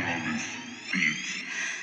Marshmallows Beats.